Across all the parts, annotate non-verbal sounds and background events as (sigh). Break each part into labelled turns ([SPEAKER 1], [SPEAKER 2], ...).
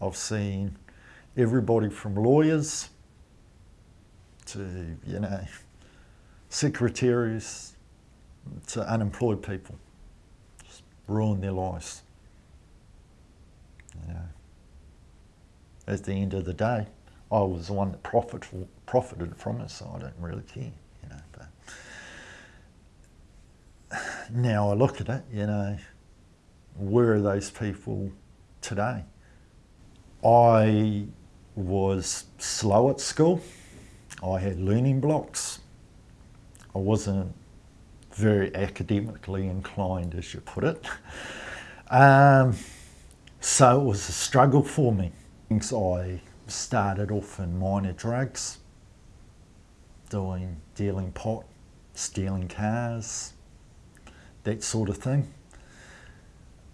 [SPEAKER 1] I've seen everybody from lawyers to, you know, secretaries to unemployed people. Just ruin their lives. You know. At the end of the day, I was the one that profit, profited from it, so I don't really care, you know. But (sighs) now I look at it, you know, where are those people today? I was slow at school. I had learning blocks. I wasn't very academically inclined, as you put it. Um, so it was a struggle for me. I started off in minor drugs, doing dealing pot, stealing cars, that sort of thing.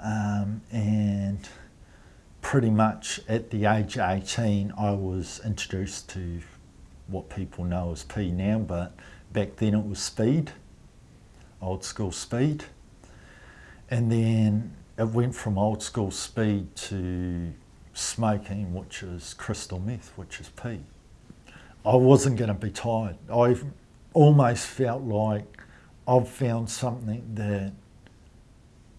[SPEAKER 1] Um, and pretty much at the age of 18 I was introduced to what people know as P now, but back then it was speed, old school speed. And then it went from old school speed to smoking, which is crystal meth, which is P. I wasn't going to be tired. I almost felt like I've found something that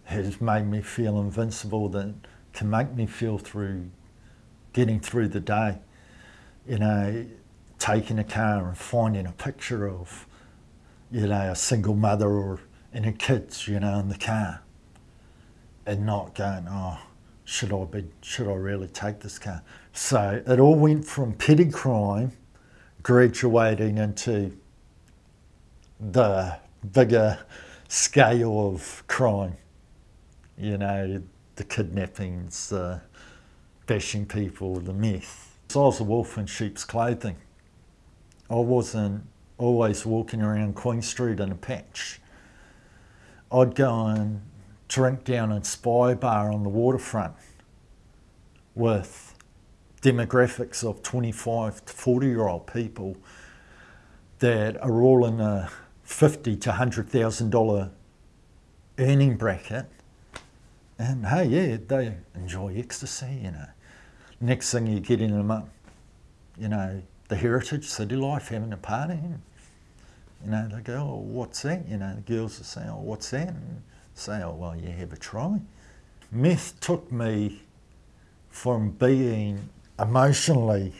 [SPEAKER 1] has made me feel invincible, that can make me feel through getting through the day. You know, taking a car and finding a picture of, you know, a single mother or and her kids, you know, in the car, and not going, oh, should I be, should I really take this car? So it all went from petty crime, graduating into the bigger scale of crime. You know, the kidnappings, the bashing people, the meth. So I was a wolf in sheep's clothing. I wasn't always walking around Queen Street in a patch. I'd go and drink down at Spy Bar on the waterfront with demographics of 25 to 40 year old people that are all in a 50 to $100,000 earning bracket. And hey, yeah, they enjoy ecstasy, you know. Next thing you're getting them up, you know, the heritage city life, having a party. And, you know, they go, oh, what's that? You know, the girls will say, oh, what's that? And say, oh, well, you have a try. Meth took me from being emotionally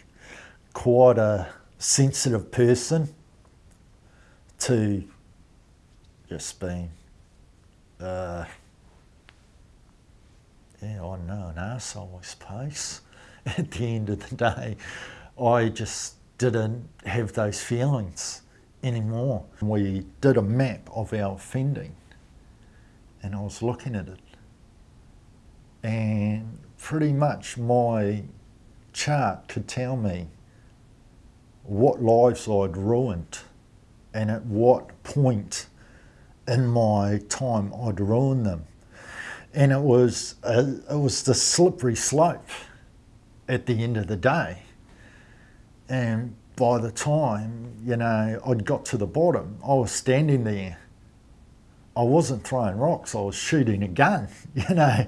[SPEAKER 1] quite a sensitive person to just being, uh, yeah, I I suppose. (laughs) At the end of the day, I just didn't have those feelings anymore. We did a map of our offending and I was looking at it and pretty much my chart could tell me what lives I'd ruined and at what point in my time I'd ruined them. And it was, a, it was the slippery slope at the end of the day. And by the time, you know, I'd got to the bottom, I was standing there. I wasn't throwing rocks, I was shooting a gun, (laughs) you know.